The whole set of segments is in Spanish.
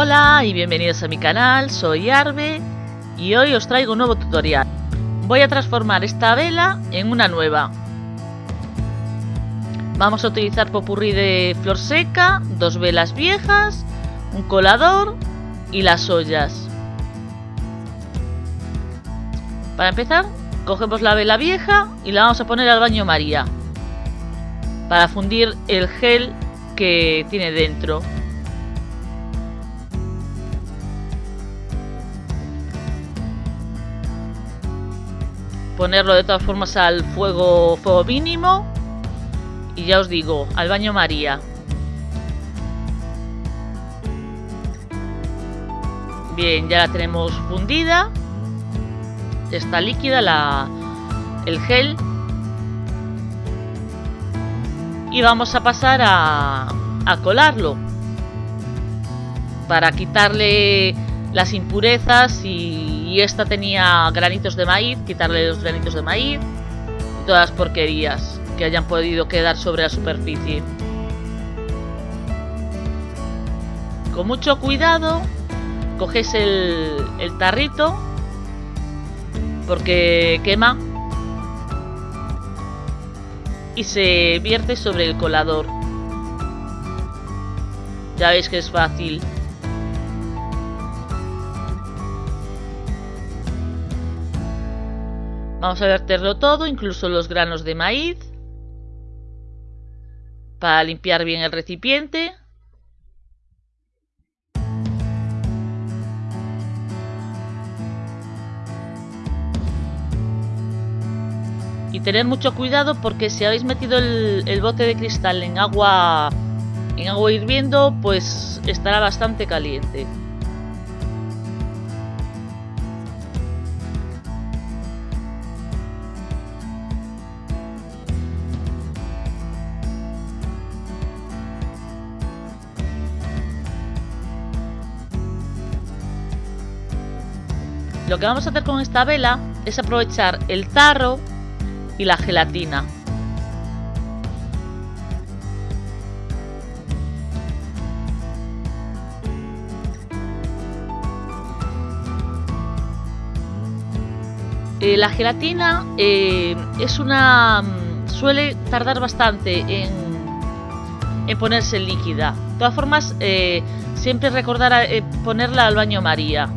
Hola y bienvenidos a mi canal, soy Arbe y hoy os traigo un nuevo tutorial. Voy a transformar esta vela en una nueva. Vamos a utilizar popurrí de flor seca, dos velas viejas, un colador y las ollas. Para empezar, cogemos la vela vieja y la vamos a poner al baño María para fundir el gel que tiene dentro. Ponerlo de todas formas al fuego, fuego mínimo y ya os digo, al baño María. Bien, ya la tenemos fundida. Está líquida la, el gel. Y vamos a pasar a, a colarlo. Para quitarle las impurezas y esta tenía granitos de maíz, quitarle los granitos de maíz y todas las porquerías que hayan podido quedar sobre la superficie. Con mucho cuidado coges el, el tarrito porque quema y se vierte sobre el colador. Ya veis que es fácil. Vamos a verterlo todo, incluso los granos de maíz, para limpiar bien el recipiente. Y tener mucho cuidado porque si habéis metido el, bote de cristal en agua, en agua hirviendo, pues estará bastante caliente. Lo que vamos a hacer con esta vela es aprovechar el tarro y la gelatina. Eh, la gelatina eh, es una mm, suele tardar bastante en, en ponerse líquida. De todas formas, eh, siempre recordar ponerla al baño María.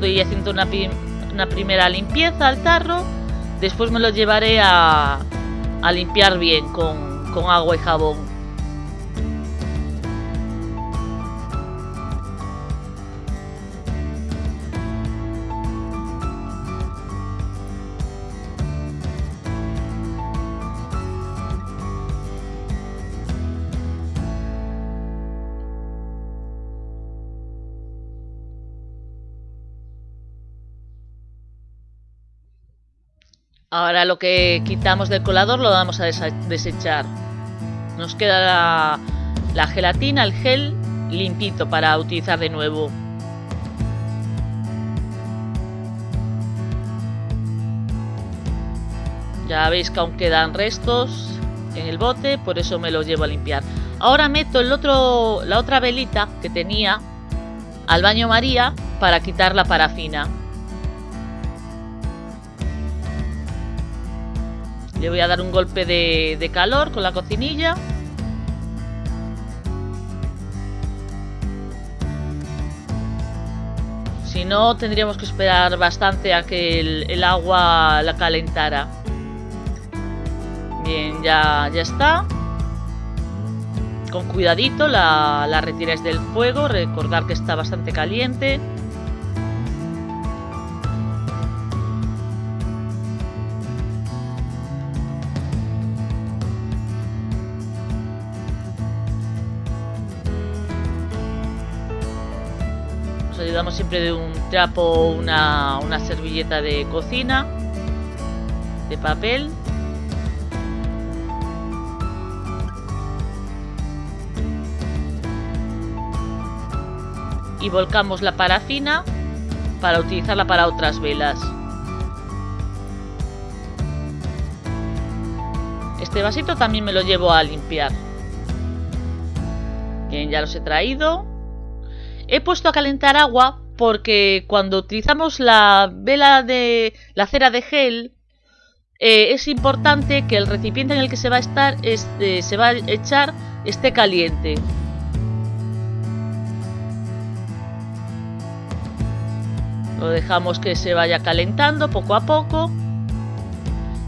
Estoy haciendo una, una primera limpieza al tarro. Después me lo llevaré a, a limpiar bien con, con agua y jabón. Ahora lo que quitamos del colador lo vamos a desechar. Nos queda la, gelatina, el gel limpito para utilizar de nuevo. Ya veis que aún quedan restos en el bote, por eso me los llevo a limpiar. Ahora meto el otro, la otra velita que tenía al baño María para quitar la parafina. Le voy a dar un golpe de, calor con la cocinilla. Si no, tendríamos que esperar bastante a que el, agua la calentara. Bien, ya, ya está. Con cuidadito la, la retiráis del fuego. Recordar que está bastante caliente. Siempre de un trapo una, una servilleta de cocina, de papel. Y volcamos la parafina para utilizarla para otras velas. Este vasito también me lo llevo a limpiar. Bien, ya los he traído. He puesto a calentar agua porque cuando utilizamos la vela de la cera de gel eh, es importante que el recipiente en el que se va a estar este, se va a echar esté caliente. Lo dejamos que se vaya calentando poco a poco.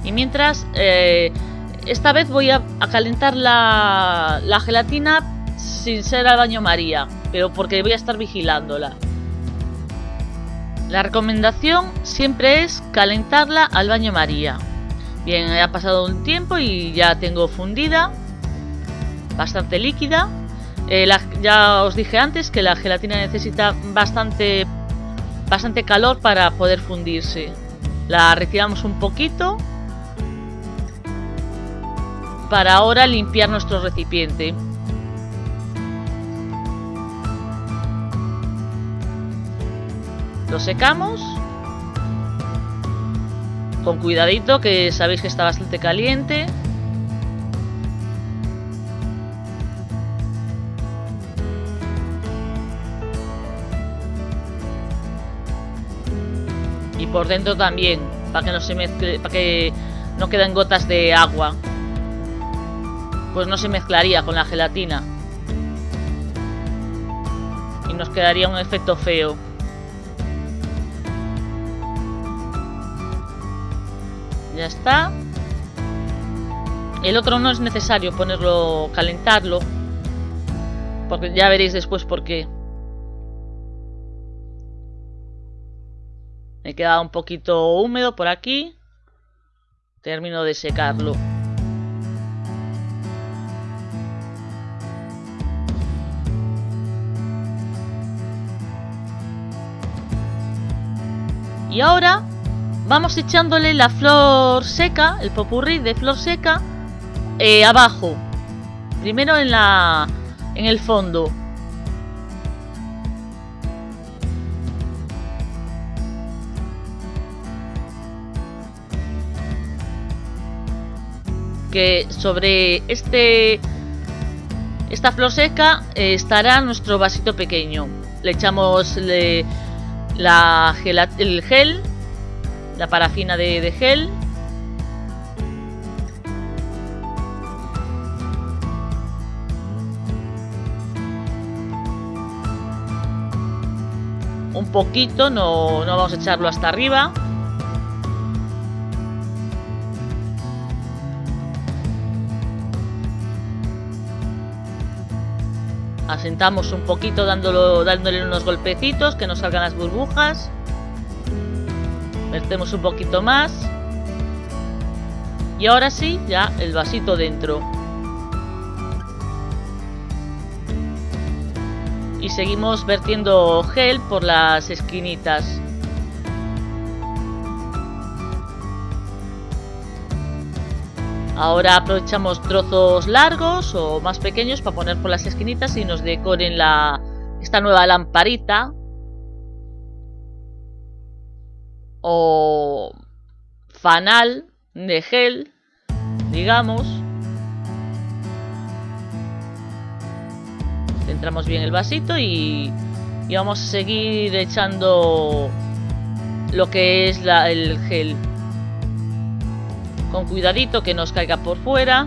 Y mientras, eh, esta vez voy a, calentar la, la, gelatina sin ser al baño María, pero porque voy a estar vigilándola. La recomendación siempre es calentarla al baño María. Bien, ha pasado un tiempo y ya tengo fundida, bastante líquida. Eh, ya os dije antes que la gelatina necesita bastante bastante calor para poder fundirse. La retiramos un poquito para ahora limpiar nuestro recipiente. Lo secamos con cuidadito que sabéis que está bastante caliente. por dentro también, para que no se mezcle, para que no queden gotas de agua. Pues no se mezclaría con la gelatina. Y nos quedaría un efecto feo. Ya está. El otro no es necesario ponerlo, calentarlo. Porque ya veréis después por qué. Me queda un poquito húmedo por aquí. Termino de secarlo. Y ahora vamos echándole la flor seca, el popurrí de flor seca, eh, abajo. Primero en la en el fondo. que sobre este esta flor seca eh, estará nuestro vasito pequeño. Le echamos la el gel, la parafina de, gel. Un poquito, no, no vamos a echarlo hasta arriba. Asentamos un poquito dándolo, dándole unos golpecitos que no salgan las burbujas. Vertemos un poquito más. Y ahora sí, ya el vasito dentro. Y seguimos vertiendo gel por las esquinitas. Ahora aprovechamos trozos largos o más pequeños para poner por las esquinitas y nos decoren la, esta nueva lamparita. O fanal de gel, digamos. Centramos bien el vasito y, y vamos a seguir echando lo que es el gel con cuidadito que nos caiga por fuera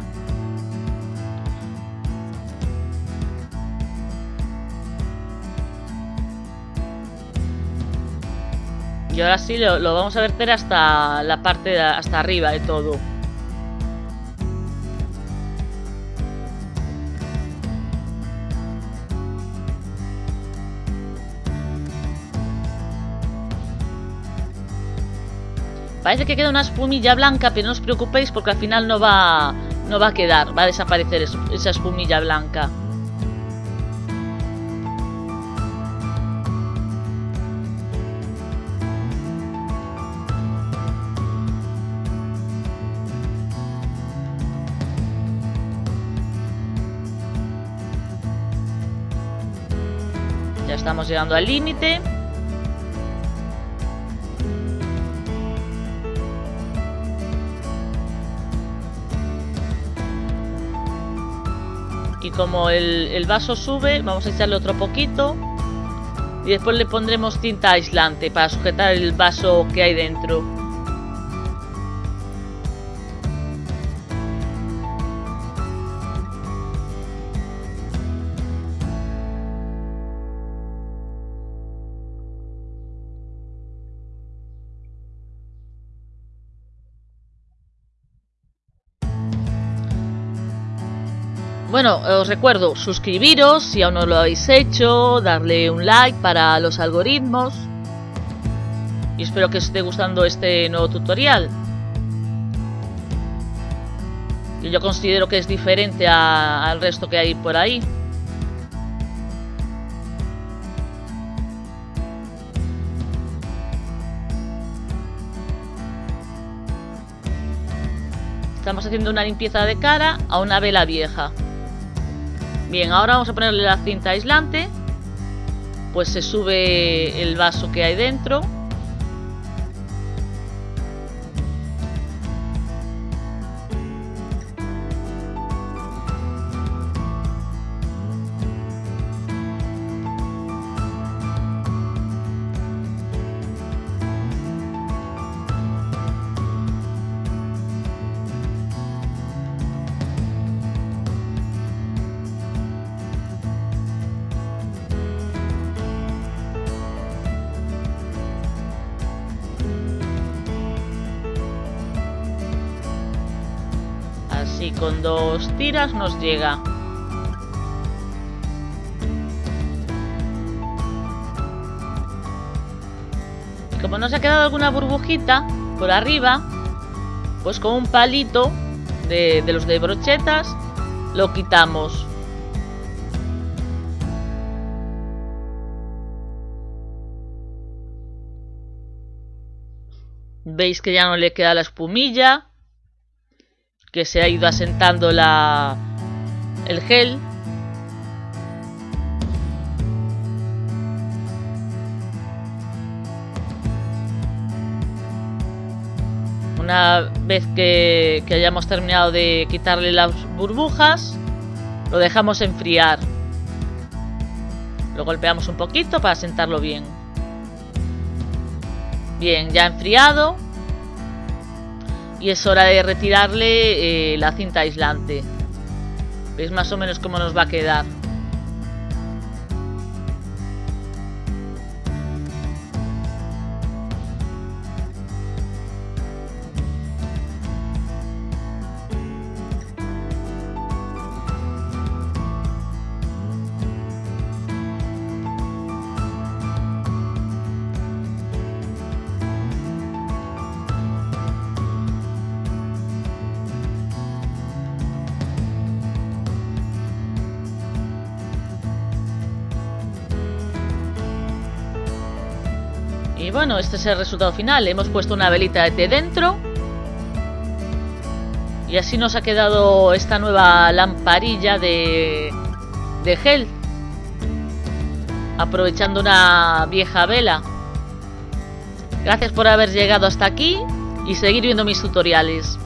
y ahora sí lo, vamos a verter hasta la parte de, hasta arriba de todo Parece que queda una espumilla blanca, pero no os preocupéis porque al final no va, no va a quedar, va a desaparecer esa espumilla blanca. Estamos llegando al límite. Y como el, el vaso sube, vamos a echarle otro poquito. Y después le pondremos cinta aislante para sujetar el vaso que hay dentro. Bueno, os recuerdo suscribiros si aún no lo habéis hecho, darle un like para los algoritmos y espero que os esté gustando este nuevo tutorial. Que yo considero que es diferente al resto que hay por ahí. Estamos haciendo una limpieza de cara a una vela vieja. Bien, ahora vamos a ponerle la cinta aislante. Pues se sube el vaso que hay dentro. Con dos tiras nos llega. Y como nos ha quedado alguna burbujita por arriba, pues con un palito de, de los de brochetas lo quitamos. Veis que ya no le queda la espumilla que se ha ido asentando la el gel. Una vez que, hayamos terminado de quitarle las burbujas lo dejamos enfriar. Lo golpeamos un poquito para sentarlo bien. Bien ya enfriado y es hora de retirarle eh, la cinta aislante. ¿Veis más o menos cómo nos va a quedar? Y bueno, este es el resultado final. Hemos puesto una velita de dentro. Y así nos ha quedado esta nueva lamparilla de, de gel. Aprovechando una vieja vela. Gracias por haber llegado hasta aquí y seguir viendo mis tutoriales.